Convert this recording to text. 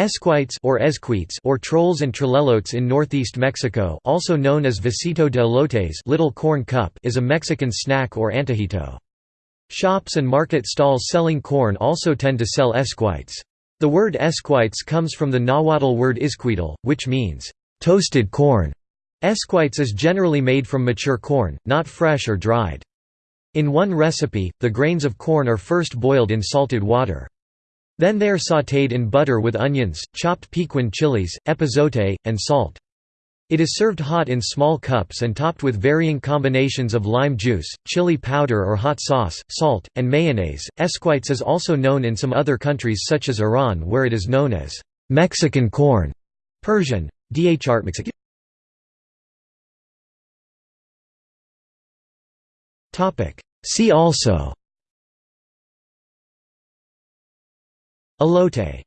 Esquites or esquites or trolls and trellelotes in northeast Mexico also known as vasito de elotes little corn cup is a Mexican snack or antojito. Shops and market stalls selling corn also tend to sell esquites. The word esquites comes from the Nahuatl word iscuitle, which means, "...toasted corn". Esquites is generally made from mature corn, not fresh or dried. In one recipe, the grains of corn are first boiled in salted water. Then they are sautéed in butter with onions, chopped Pequin chilies, epazote, and salt. It is served hot in small cups and topped with varying combinations of lime juice, chili powder or hot sauce, salt, and mayonnaise. Esquites is also known in some other countries such as Iran where it is known as Mexican corn. Persian. Dhr See also Elote